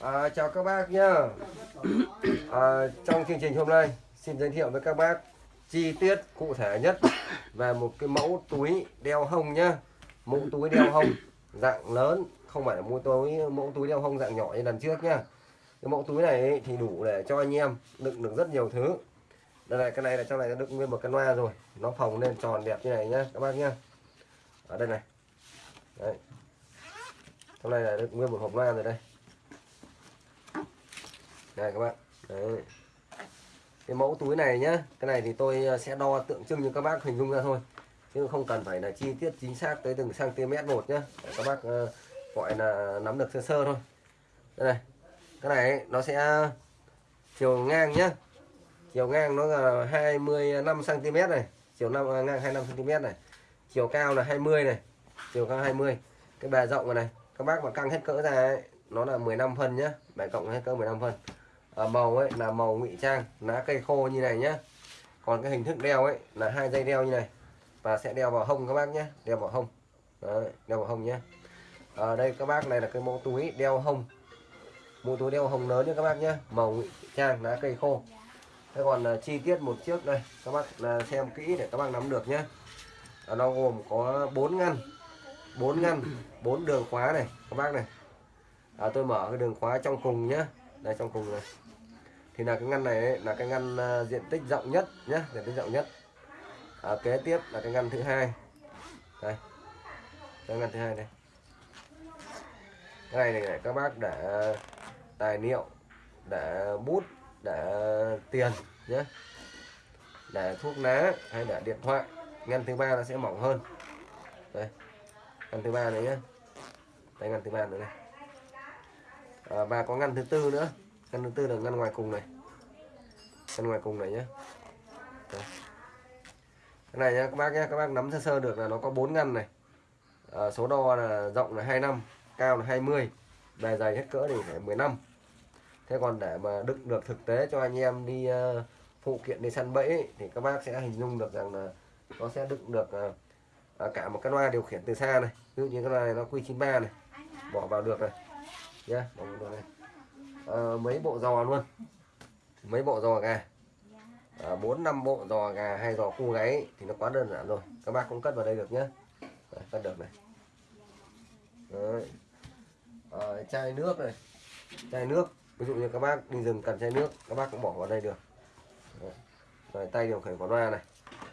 À, chào các bác nhá. À, trong chương trình hôm nay xin giới thiệu với các bác chi tiết cụ thể nhất về một cái mẫu túi đeo hông nhá. Mẫu túi đeo hông dạng lớn, không phải là mẫu túi mẫu túi đeo hông dạng nhỏ như lần trước nhá. Cái mẫu túi này ấy, thì đủ để cho anh em đựng được rất nhiều thứ. Đây này, cái này là trong này nó đựng nguyên một cái loa rồi, nó phồng lên tròn đẹp như này nhá các bác nhá. Ở đây này. Đấy. Trong này là đựng nguyên một hộp loa rồi đây đây các bạn. Đấy. cái mẫu túi này nhá cái này thì tôi ờ, sẽ đo tượng trưng cho các bác hình dung ra thôi. Chứ không cần phải là chi tiết chính xác tới từng cm một nhá. Để các bác uh, gọi là nắm được sơ sơ thôi. Đây này cái này ấy, nó sẽ chiều ngang nhá. Chiều ngang nó là 25 cm này. Chiều năm à, ngang 25 cm này. Chiều cao là 20 này. Chiều cao 20 cái bề rộng này, này các bác mà căng hết cỡ ra ấy, nó là 15 phân nhá. Bề cộng hết cỡ 15 phân à, màu ấy là màu ngụy trang lá cây khô như này nhá. Còn cái hình thức đeo ấy là hai dây đeo như này. Và sẽ đeo vào hông các bác nhé đeo vào hông. Đấy, đeo vào hông nhé ở đây các bác này là cái mẫu túi đeo hông. Mẫu túi đeo hông lớn nhé các bác nhé màu ngụy trang lá cây khô. Thế còn uh, chi tiết một chiếc đây các bác uh, xem kỹ để các bác nắm được nhé à, nó gồm có 4 ngăn 4 ngăn 4 đường khóa này các bác này. À, tôi mở cái đường khóa trong cùng nhé đây trong cùng này thì là cái ngăn này ấy, là cái ngăn uh, diện tích rộng nhất nhé diện tích rộng nhất. À, kế tiếp là cái ngăn thứ hai. Đây. Cái ngăn thứ hai đây. Cái này, này các bác để tài liệu để bút để tiền nhé để thuốc lá hay để điện thoại. Ngăn thứ ba nó sẽ mỏng hơn. Đây. Ngăn thứ ba này nhé đây ngăn thứ ba nữa này à, và có ngăn thứ tư nữa ngăn thứ tư là ngăn ngoài cùng này. Ngăn ngoài cùng này nhé cái này nhá các bác nhé các bác nắm sơ sơ được là nó có bốn ngăn này. À, số đo là rộng là 25 cao là 20 bề dày hết cỡ thì phải 15 thế còn để mà đựng được thực tế cho anh em đi uh, phụ kiện đi săn bẫy ấy, thì các bác sẽ hình dung được rằng là nó sẽ đựng được uh, cả một cái loa điều khiển từ xa này. Ví dụ như cái loa này nó Q93 này. Bỏ vào được này. Nhé yeah, bỏ vào được này Ờ, mấy bộ giò luôn? Mấy bộ giò gà? Ờ, bốn à, năm bộ giò gà hay giò khu gáy thì nó quá đơn giản rồi. Các bác cũng cất vào đây được nhé Đấy, cất được này. Đấy. À, chai nước này. Chai nước. Ví dụ như các bác đi rừng cần chai nước các bác cũng bỏ vào đây được. Đấy. Rồi, tay điều khiển của loa này.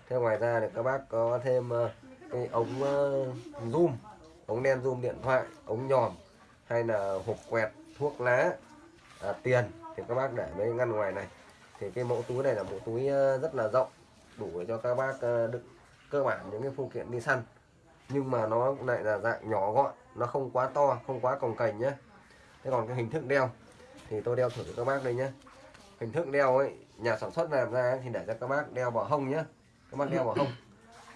Thế ngoài ra thì các bác có thêm uh, cái ống uh, zoom. Ống đen zoom điện thoại ống nhòm hay là hộp quẹt thuốc lá à, tiền thì các bác để mấy ngăn ngoài này. Thì cái mẫu túi này là mẫu túi ờ, rất là rộng đủ để cho các bác ờ, đựng cơ bản những cái phụ kiện đi săn. Nhưng mà nó lại là dạng nhỏ gọn nó không quá to không quá cồng cành nhé thế còn cái hình thức đeo thì tôi đeo thử cho các bác đây nhé hình thức đeo ấy nhà sản xuất làm ra thì để cho các bác đeo vào hông nhé các bác đeo vào hông.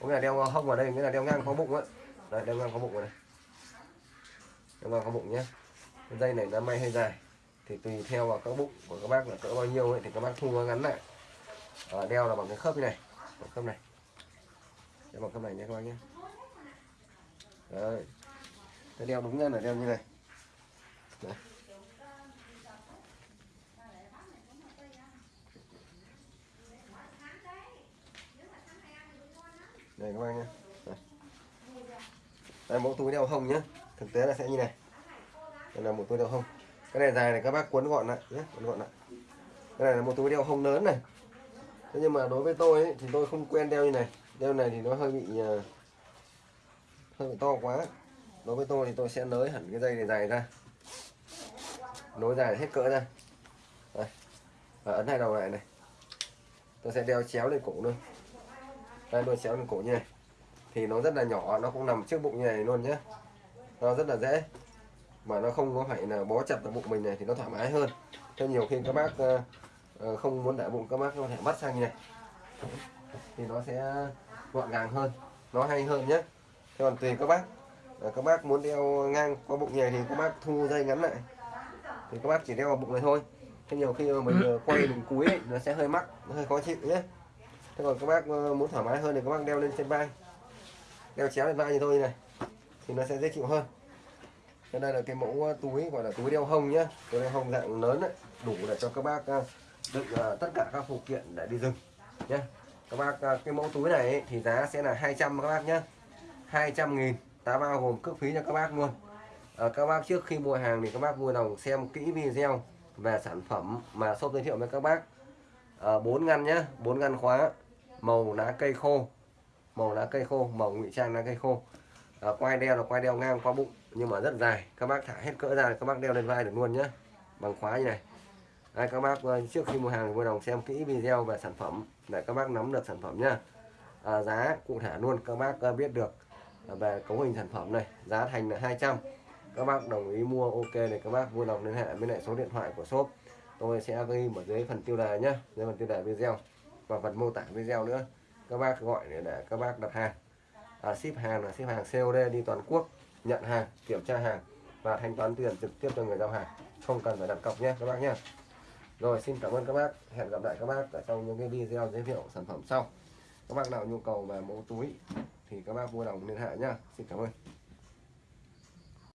Có nghĩa là đeo vào hông vào đây nghĩa là đeo ngang có bụng ấy. Đây đeo ngang có bụng này đeo ngang có bụng nhé dây này nó may hơi dài thì tùy theo vào các bụng của các bác là cỡ bao nhiêu ấy thì các bác thu nó ngắn lại. À, đeo là bằng cái khớp này bằng khớp này. Đeo bằng khớp này nhé các bác nhé. Đấy. Tôi đeo đúng ra là đeo như này. Đấy. đây các bác nhé. Đây. đây mẫu túi đeo hông nhé. Thực tế là sẽ như này. Đây là một túi đeo hông cái này dài này các bác cuốn gọn lại nhé cuốn gọn lại. Cái này là một túi đeo không lớn này. Thế nhưng mà đối với tôi ấy, thì tôi không quen đeo như này. Đeo này thì nó hơi bị ờ, hơi bị to quá. Đối với tôi thì tôi sẽ nới hẳn cái dây này dài ra. Nối dài hết cỡ ra. Đây. và ấn hai đầu lại này. Tôi sẽ đeo chéo lên cổ luôn. Đây đôi chéo lên cổ như này. Thì nó rất là nhỏ nó cũng nằm trước bụng như này luôn nhé. Nó rất là dễ mà nó không có phải là bó chặt vào bụng mình này thì nó thoải mái hơn. Cho nhiều khi các bác uh, không muốn để bụng các bác có thể bắt sang như này. Thì nó sẽ gọn gàng hơn nó hay hơn nhé. Thế còn tùy các bác uh, các bác muốn đeo ngang qua bụng này thì các bác thu dây ngắn lại. Thì các bác chỉ đeo vào bụng này thôi. Thế nhiều khi mình quay mình cúi ấy, nó sẽ hơi mắc nó hơi khó chịu nhé. Thế còn các bác muốn thoải mái hơn thì các bác đeo lên trên vai. Đeo chéo lên vai như tôi như này thì nó sẽ dễ chịu hơn Thế đây là cái mẫu à, túi gọi là túi đeo hông nhá. Túi đeo hông dạng lớn đấy đủ để cho các bác à, đựng à, tất cả các phụ kiện để đi rừng nhé các bác cái mẫu túi này ấy, thì giá sẽ là 200 các bác nhé 200 nghìn ta bao gồm cước phí cho các bác luôn. À, các bác trước khi mua hàng thì các bác vui lòng xem kỹ video về sản phẩm mà shop giới thiệu với các bác. À, 4 ngăn nhá 4 ngăn khóa màu lá cây khô màu lá cây khô màu ngụy trang lá cây khô à, quai đeo là quai đeo ngang qua bụng nhưng mà rất dài. Các bác thả hết cỡ ra các bác đeo lên vai được luôn nhé bằng khóa như này. Đây, các bác ờ, trước khi mua hàng vui lòng xem kỹ video về sản phẩm để các bác nắm được sản phẩm nhá. À, giá cụ thể luôn các bác biết được về cấu hình sản phẩm này giá thành là 200 các bác đồng ý mua ok thì các bác vui lòng liên hệ với lại số điện thoại của shop. Tôi sẽ ghi ở dưới phần tiêu đề nhé dưới phần tiêu đề video và phần mô tả video nữa. Các bác gọi để, để các bác đặt hàng à, ship hàng là ship hàng COD đi toàn quốc nhận hàng kiểm tra hàng và thanh toán tiền trực tiếp cho người giao hàng. Không cần phải đặt cọc nhé các bác nhé. Rồi xin cảm ơn các bác. Hẹn gặp lại các bác ở trong những cái video giới thiệu sản phẩm sau. Các bác nào nhu cầu về mẫu túi thì các bác vui lòng liên hệ nhá. Xin cảm ơn.